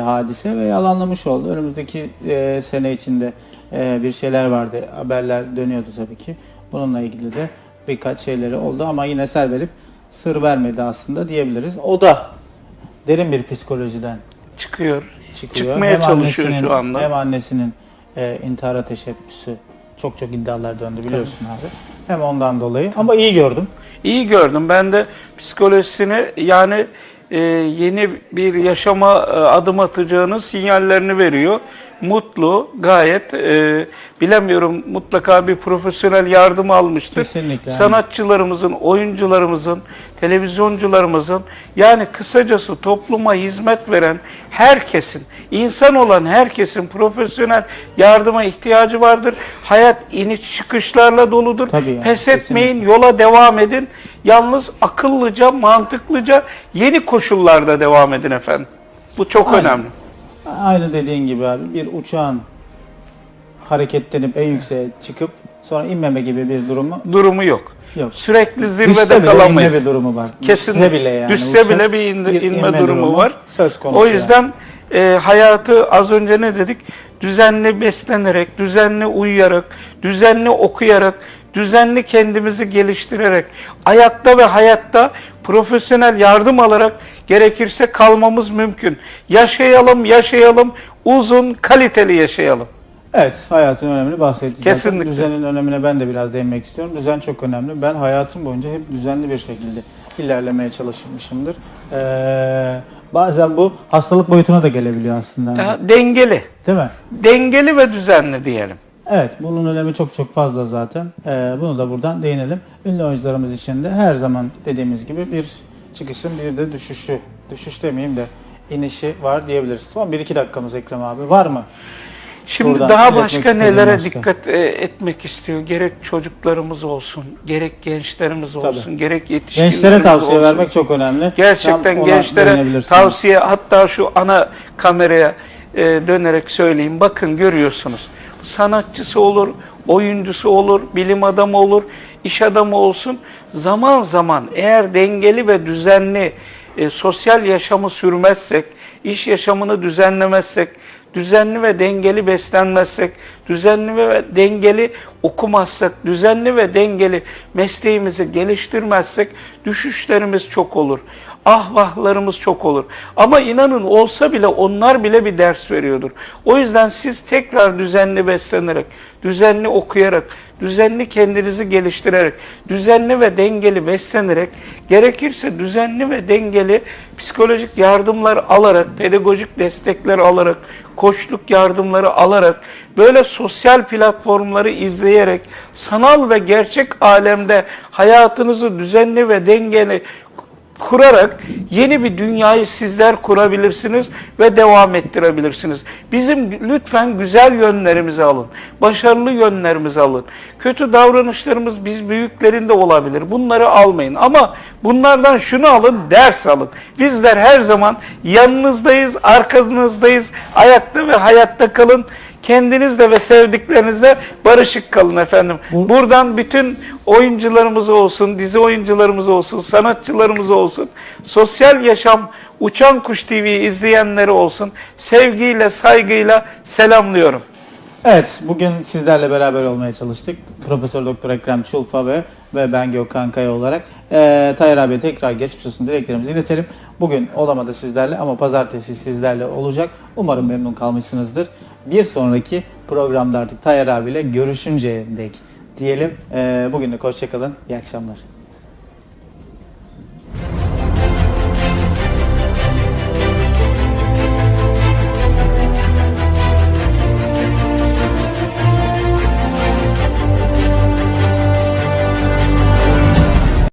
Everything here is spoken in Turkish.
hadise ve yalanlamış oldu. Önümüzdeki e, sene içinde e, bir şeyler vardı. Haberler dönüyordu tabii ki. Bununla ilgili de birkaç şeyleri oldu ama yine ser verip sır vermedi aslında diyebiliriz. O da derin bir psikolojiden çıkıyor. çıkıyor. Çıkmaya çalışıyor annesinin- şu anda. Hem annesinin e, intihara teşebbüsü çok çok iddialar döndü biliyorsun abi. Hem ondan dolayı ama iyi gördüm. İyi gördüm. Ben de psikolojisini yani yeni bir yaşama e, adım atacağının sinyallerini veriyor. Mutlu, gayet e, bilemiyorum mutlaka bir profesyonel yardım almıştır. Kesinlikle. Sanatçılarımızın, oyuncularımızın, televizyoncularımızın yani kısacası topluma hizmet veren herkesin, insan olan herkesin profesyonel yardıma ihtiyacı vardır. Hayat iniş çıkışlarla doludur. Tabii yani, Pes kesinlikle. etmeyin, yola devam edin. Yalnız akıllıca, mantıklıca yeni koşullarda devam edin efendim. Bu çok Aynen. önemli. Aynı dediğin gibi abi bir uçağın hareketlenip en yükseğe çıkıp sonra inmeme gibi bir durumu Durumu yok. yok. Sürekli Düşse zirvede bile kalamayız. inme bir durumu var. Kesin Düşse bile yani. düşse uçak bile bir indi- inme durumu var. Söz konusu. O yani. yüzden e, hayatı az önce ne dedik? Düzenli beslenerek, düzenli uyuyarak, düzenli okuyarak, düzenli kendimizi geliştirerek, ayakta ve hayatta profesyonel yardım alarak gerekirse kalmamız mümkün. Yaşayalım, yaşayalım, uzun, kaliteli yaşayalım. Evet, hayatın önemini bahsettik. zaten. Kesinlikle. Düzenin önemine ben de biraz değinmek istiyorum. Düzen çok önemli. Ben hayatım boyunca hep düzenli bir şekilde ilerlemeye çalışmışımdır. Ee, bazen bu hastalık boyutuna da gelebiliyor aslında. Ya, dengeli, Değil mi? dengeli ve düzenli diyelim. Evet, bunun önemi çok çok fazla zaten. Ee, bunu da buradan değinelim. Ünlü oyuncularımız için de her zaman dediğimiz gibi bir çıkışın bir de düşüşü, düşüş demeyeyim de inişi var diyebiliriz. Son 1-2 dakikamız Ekrem abi. Var mı? Şimdi Buradan daha başka nelere başka. dikkat e, etmek istiyor? Gerek çocuklarımız olsun, gerek gençlerimiz olsun, gerek yetişkinlerimiz Gençlere tavsiye olsun. vermek çok önemli. Gerçekten Tam gençlere tavsiye hatta şu ana kameraya e, dönerek söyleyeyim. Bakın görüyorsunuz. Sanatçısı olur, oyuncusu olur, bilim adamı olur, iş adamı olsun. Zaman zaman eğer dengeli ve düzenli e, sosyal yaşamı sürmezsek, iş yaşamını düzenlemezsek, düzenli ve dengeli beslenmezsek, düzenli ve dengeli okumazsak, düzenli ve dengeli mesleğimizi geliştirmezsek düşüşlerimiz çok olur. Ahvahlarımız çok olur. Ama inanın olsa bile onlar bile bir ders veriyordur. O yüzden siz tekrar düzenli beslenerek, düzenli okuyarak, düzenli kendinizi geliştirerek, düzenli ve dengeli beslenerek, gerekirse düzenli ve dengeli psikolojik yardımlar alarak, pedagojik destekler alarak, koçluk yardımları alarak, böyle sosyal platformları izleyerek, sanal ve gerçek alemde hayatınızı düzenli ve dengeli kurarak yeni bir dünyayı sizler kurabilirsiniz ve devam ettirebilirsiniz. Bizim lütfen güzel yönlerimizi alın. Başarılı yönlerimizi alın. Kötü davranışlarımız biz büyüklerinde olabilir. Bunları almayın. Ama bunlardan şunu alın, ders alın. Bizler her zaman yanınızdayız, arkanızdayız. Ayakta ve hayatta kalın. Kendinizle ve sevdiklerinizle barışık kalın efendim. Buradan bütün oyuncularımız olsun, dizi oyuncularımız olsun, sanatçılarımız olsun, sosyal yaşam Uçan Kuş TV'yi izleyenleri olsun. Sevgiyle, saygıyla selamlıyorum. Evet, bugün sizlerle beraber olmaya çalıştık. Profesör Doktor Ekrem Çulfa ve ve ben Gökhan Kaya olarak eee Tayyar abiye tekrar geçmiş olsun dileklerimizi iletelim. Bugün olamadı sizlerle ama pazartesi sizlerle olacak. Umarım memnun kalmışsınızdır. Bir sonraki programda artık Tayyar abiyle görüşünceye dek diyelim. Eee bugün de hoşçakalın. İyi akşamlar.